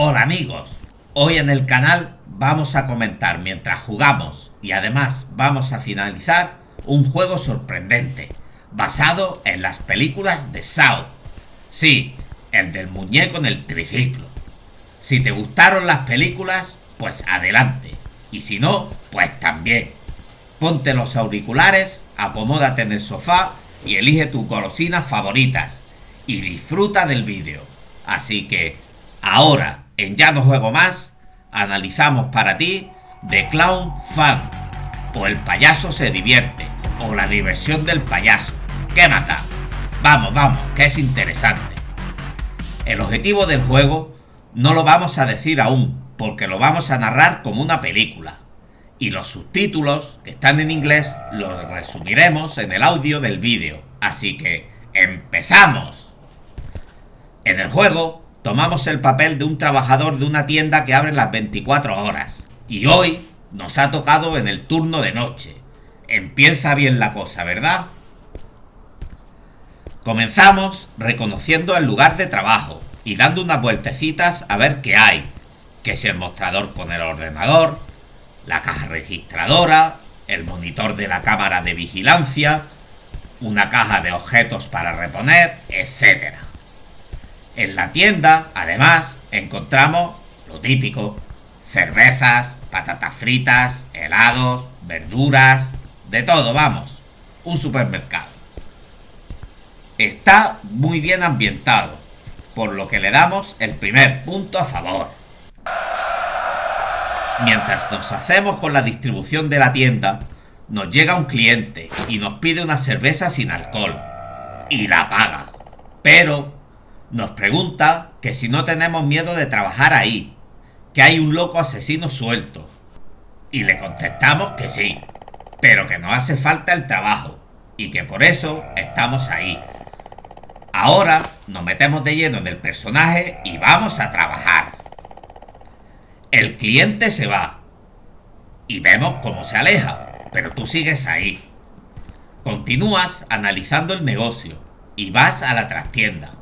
Hola amigos, hoy en el canal vamos a comentar mientras jugamos y además vamos a finalizar un juego sorprendente, basado en las películas de Sao. Sí, el del muñeco en el triciclo. Si te gustaron las películas, pues adelante. Y si no, pues también. Ponte los auriculares, acomódate en el sofá y elige tus golosinas favoritas. Y disfruta del vídeo. Así que, ahora, en Ya no juego más, analizamos para ti The Clown Fan. O el payaso se divierte. O la diversión del payaso. ¿Qué más da? Vamos, vamos, que es interesante. El objetivo del juego no lo vamos a decir aún, porque lo vamos a narrar como una película. Y los subtítulos, que están en inglés, los resumiremos en el audio del vídeo. Así que, ¡empezamos! En el juego, tomamos el papel de un trabajador de una tienda que abre las 24 horas. Y hoy nos ha tocado en el turno de noche. Empieza bien la cosa, ¿verdad? Comenzamos reconociendo el lugar de trabajo y dando unas vueltecitas a ver qué hay. Que es el mostrador con el ordenador, la caja registradora, el monitor de la cámara de vigilancia, una caja de objetos para reponer, etc. En la tienda, además, encontramos lo típico, cervezas, patatas fritas, helados, verduras, de todo, vamos, un supermercado. Está muy bien ambientado, por lo que le damos el primer punto a favor. Mientras nos hacemos con la distribución de la tienda, nos llega un cliente y nos pide una cerveza sin alcohol. Y la paga. Pero nos pregunta que si no tenemos miedo de trabajar ahí, que hay un loco asesino suelto. Y le contestamos que sí, pero que nos hace falta el trabajo y que por eso estamos ahí. Ahora nos metemos de lleno en el personaje y vamos a trabajar. El cliente se va y vemos cómo se aleja, pero tú sigues ahí. Continúas analizando el negocio y vas a la trastienda.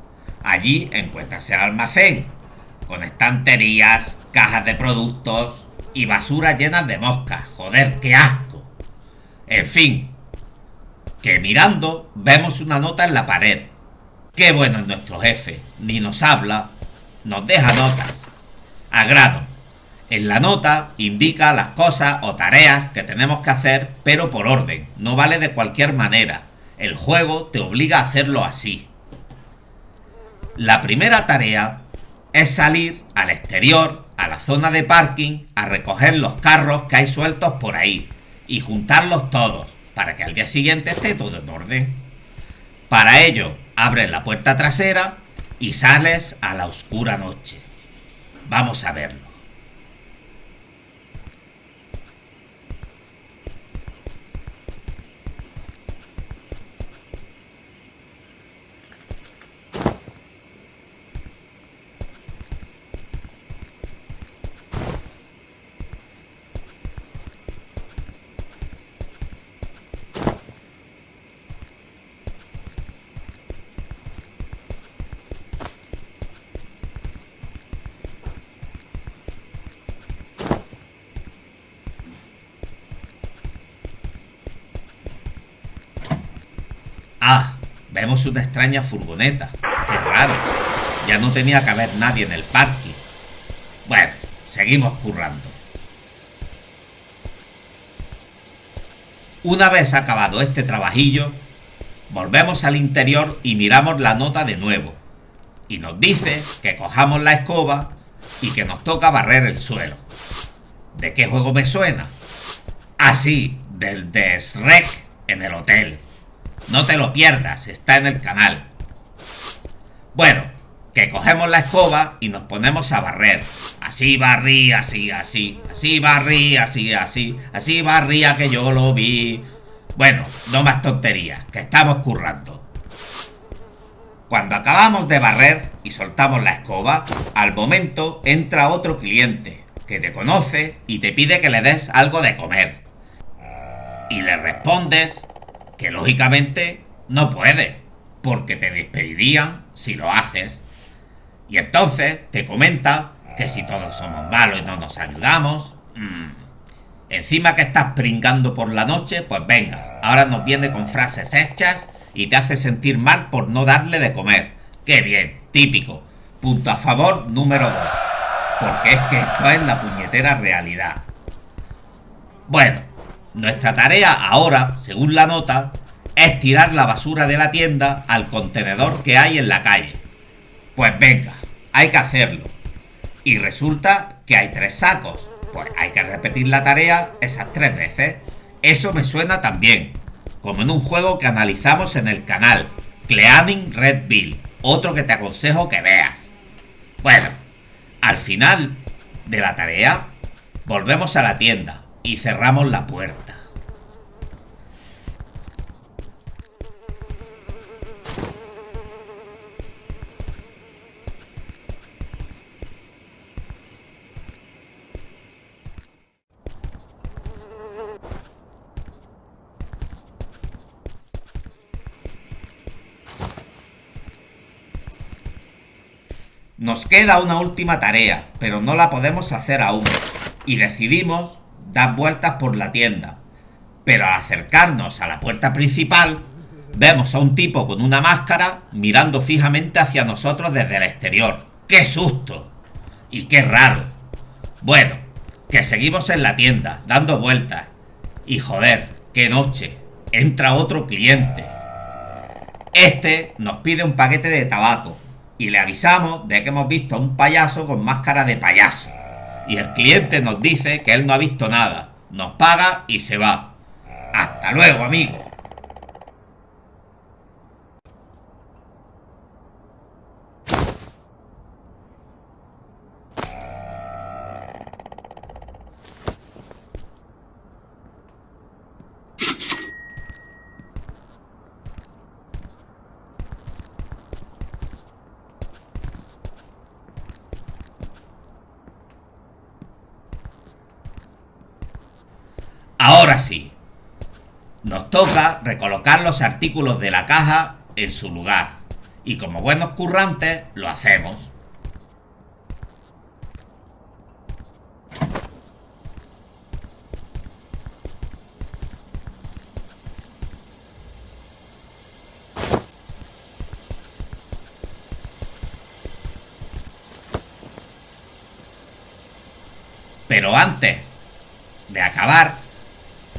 Allí encuentras el almacén, con estanterías, cajas de productos y basura llenas de moscas. Joder, qué asco. En fin, que mirando vemos una nota en la pared. Qué bueno es nuestro jefe, ni nos habla, nos deja notas. A grano. En la nota indica las cosas o tareas que tenemos que hacer, pero por orden, no vale de cualquier manera. El juego te obliga a hacerlo así. La primera tarea es salir al exterior, a la zona de parking, a recoger los carros que hay sueltos por ahí y juntarlos todos para que al día siguiente esté todo en orden. Para ello, abres la puerta trasera y sales a la oscura noche. Vamos a verlo. Ah, vemos una extraña furgoneta. Qué raro. Ya no tenía que haber nadie en el parque. Bueno, seguimos currando. Una vez acabado este trabajillo, volvemos al interior y miramos la nota de nuevo. Y nos dice que cojamos la escoba y que nos toca barrer el suelo. ¿De qué juego me suena? Así, ah, del de Shrek en el hotel. No te lo pierdas, está en el canal. Bueno, que cogemos la escoba y nos ponemos a barrer. Así barrí, así, así. Así barrí, así, así. Así barría que yo lo vi. Bueno, no más tonterías, que estamos currando. Cuando acabamos de barrer y soltamos la escoba, al momento entra otro cliente que te conoce y te pide que le des algo de comer. Y le respondes que lógicamente no puede, porque te despedirían si lo haces. Y entonces te comenta que si todos somos malos y no nos ayudamos. Mm. Encima que estás pringando por la noche, pues venga, ahora nos viene con frases hechas y te hace sentir mal por no darle de comer. ¡Qué bien! Típico. Punto a favor número 2. Porque es que esto es la puñetera realidad. Bueno, nuestra tarea ahora, según la nota, es tirar la basura de la tienda al contenedor que hay en la calle. Pues venga, hay que hacerlo. Y resulta que hay tres sacos. Pues hay que repetir la tarea esas tres veces. Eso me suena también. Como en un juego que analizamos en el canal. Cleaning Red Bill. Otro que te aconsejo que veas. Bueno, al final de la tarea, volvemos a la tienda y cerramos la puerta. Nos queda una última tarea, pero no la podemos hacer aún. Y decidimos dar vueltas por la tienda. Pero al acercarnos a la puerta principal, vemos a un tipo con una máscara mirando fijamente hacia nosotros desde el exterior. ¡Qué susto! Y qué raro. Bueno, que seguimos en la tienda, dando vueltas. Y joder, qué noche. Entra otro cliente. Este nos pide un paquete de tabaco y le avisamos de que hemos visto a un payaso con máscara de payaso. Y el cliente nos dice que él no ha visto nada, nos paga y se va. Hasta luego, amigo. Ahora sí. Nos toca recolocar los artículos de la caja en su lugar. Y como buenos currantes, lo hacemos. Pero antes de acabar,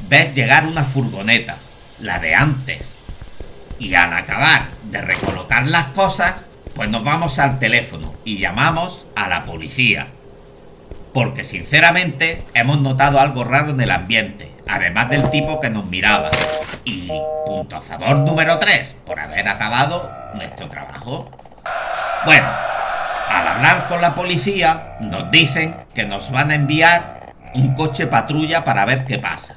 ves llegar una furgoneta, la de antes. Y al acabar de recolocar las cosas, pues nos vamos al teléfono y llamamos a la policía. Porque sinceramente hemos notado algo raro en el ambiente, además del tipo que nos miraba. Y punto a favor número 3, por haber acabado nuestro trabajo. Bueno, al hablar con la policía, nos dicen que nos van a enviar un coche patrulla para ver qué pasa.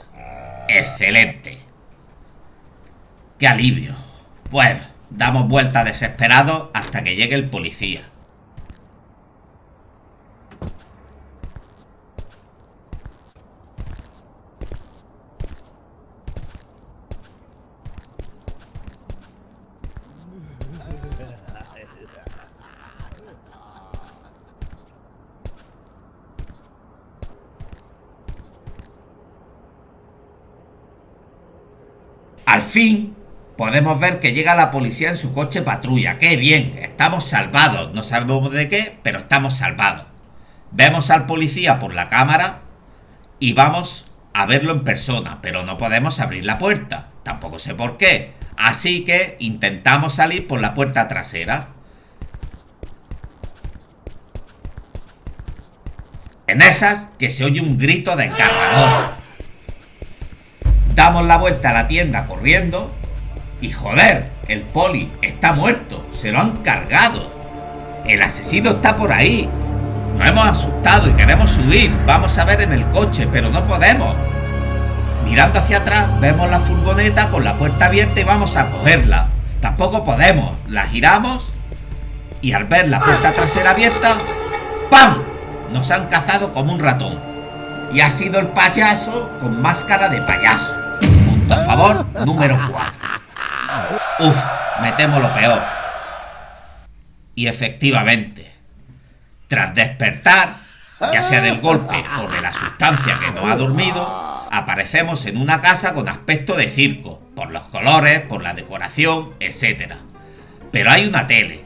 Excelente. Qué alivio. Bueno, damos vuelta desesperados hasta que llegue el policía. Fin, podemos ver que llega la policía en su coche patrulla. ¡Qué bien! Estamos salvados. No sabemos de qué, pero estamos salvados. Vemos al policía por la cámara y vamos a verlo en persona, pero no podemos abrir la puerta. Tampoco sé por qué. Así que intentamos salir por la puerta trasera. En esas que se oye un grito de cargador. Damos la vuelta a la tienda corriendo y joder, el poli está muerto, se lo han cargado. El asesino está por ahí. Nos hemos asustado y queremos subir. Vamos a ver en el coche, pero no podemos. Mirando hacia atrás, vemos la furgoneta con la puerta abierta y vamos a cogerla. Tampoco podemos. La giramos y al ver la puerta trasera abierta, ¡pam! Nos han cazado como un ratón. Y ha sido el payaso con máscara de payaso número 4. Uf, me temo lo peor. Y efectivamente, Tras despertar, ya sea del golpe o de la sustancia que nos ha dormido, aparecemos en una casa con aspecto de circo, por los colores, por la decoración, etc. Pero hay una tele.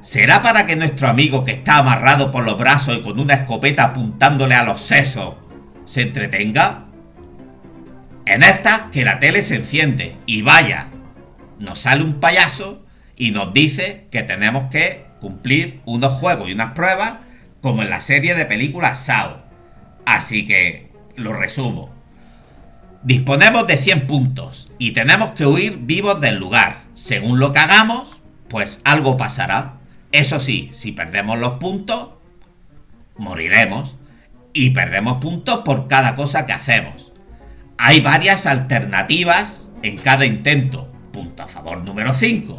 ¿Será para que nuestro amigo que está amarrado por los brazos y con una escopeta apuntándole a los sesos se entretenga? En esta que la tele se enciende y vaya, nos sale un payaso y nos dice que tenemos que cumplir unos juegos y unas pruebas como en la serie de películas SAO. Así que lo resumo. Disponemos de 100 puntos y tenemos que huir vivos del lugar. Según lo que hagamos, pues algo pasará. Eso sí, si perdemos los puntos, moriremos. Y perdemos puntos por cada cosa que hacemos. Hay varias alternativas en cada intento. Punto a favor número 5.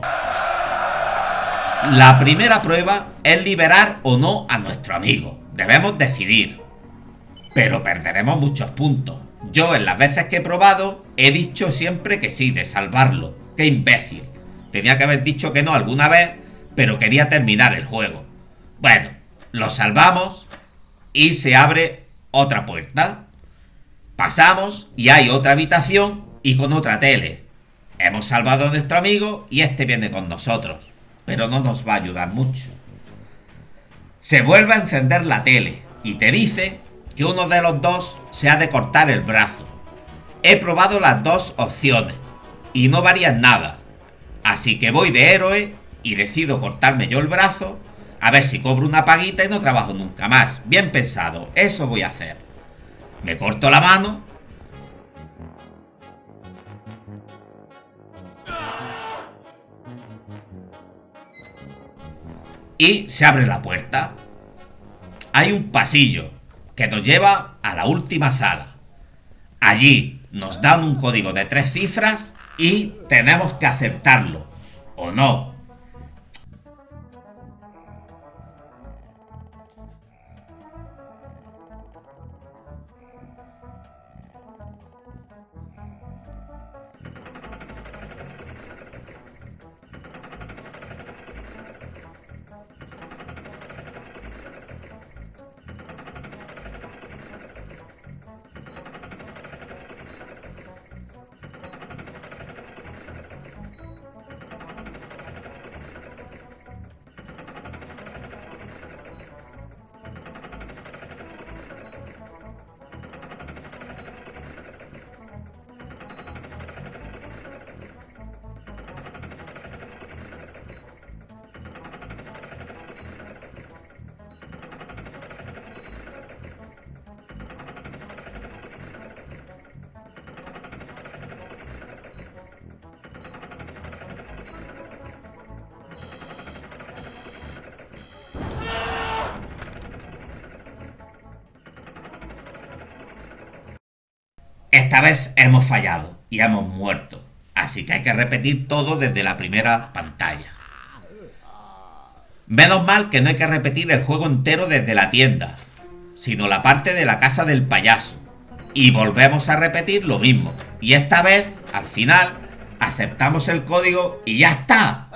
La primera prueba es liberar o no a nuestro amigo. Debemos decidir. Pero perderemos muchos puntos. Yo en las veces que he probado he dicho siempre que sí, de salvarlo. ¡Qué imbécil! Tenía que haber dicho que no alguna vez, pero quería terminar el juego. Bueno, lo salvamos y se abre otra puerta. Pasamos y hay otra habitación y con otra tele. Hemos salvado a nuestro amigo y este viene con nosotros pero no nos va a ayudar mucho. Se vuelve a encender la tele y te dice que uno de los dos se ha de cortar el brazo. He probado las dos opciones y no varían nada. Así que voy de héroe y decido cortarme yo el brazo a ver si cobro una paguita y no trabajo nunca más. Bien pensado, eso voy a hacer. Me corto la mano y se abre la puerta. Hay un pasillo que nos lleva a la última sala. Allí nos dan un código de tres cifras y tenemos que acertarlo. ¿O no? Esta vez hemos fallado y hemos muerto. Así que hay que repetir todo desde la primera pantalla. Menos mal que no hay que repetir el juego entero desde la tienda, sino la parte de la casa del payaso. Y volvemos a repetir lo mismo. Y esta vez, al final, aceptamos el código y ya está.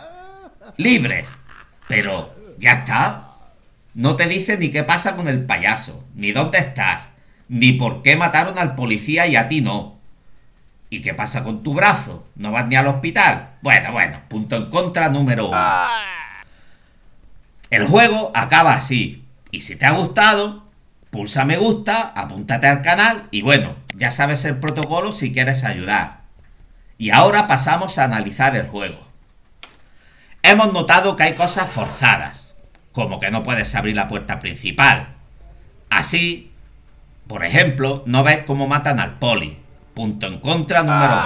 Libres. Pero, ya está. No te dice ni qué pasa con el payaso, ni dónde estás, ni por qué mataron al policía y a ti no. ¿Y qué pasa con tu brazo? ¿No vas ni al hospital? Bueno, bueno, punto en contra número uno. El juego acaba así. Y si te ha gustado, pulsa me gusta, apúntate al canal y bueno, ya sabes el protocolo si quieres ayudar. Y ahora pasamos a analizar el juego. Hemos notado que hay cosas forzadas, como que no puedes abrir la puerta principal. Así, por ejemplo, no ves cómo matan al poli. Punto en contra número 2.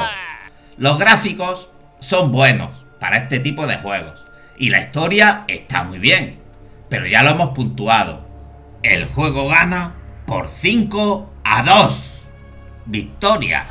Los gráficos son buenos para este tipo de juegos. Y la historia está muy bien. Pero ya lo hemos puntuado. El juego gana por 5 a 2. Victoria.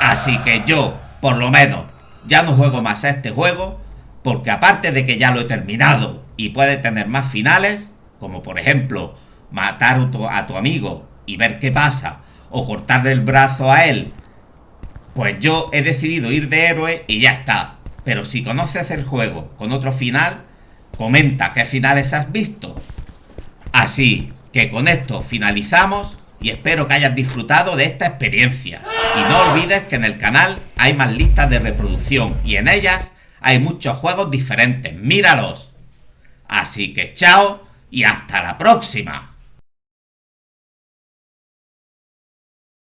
Así que yo, por lo menos, ya no juego más a este juego. Porque aparte de que ya lo he terminado y puede tener más finales, como por ejemplo matar a tu amigo y ver qué pasa, o cortarle el brazo a él, pues yo he decidido ir de héroe y ya está. Pero si conoces el juego con otro final, comenta qué finales has visto. Así que con esto finalizamos y espero que hayas disfrutado de esta experiencia. Y no olvides que en el canal hay más listas de reproducción y en ellas hay muchos juegos diferentes. ¡Míralos! Así que chao y hasta la próxima.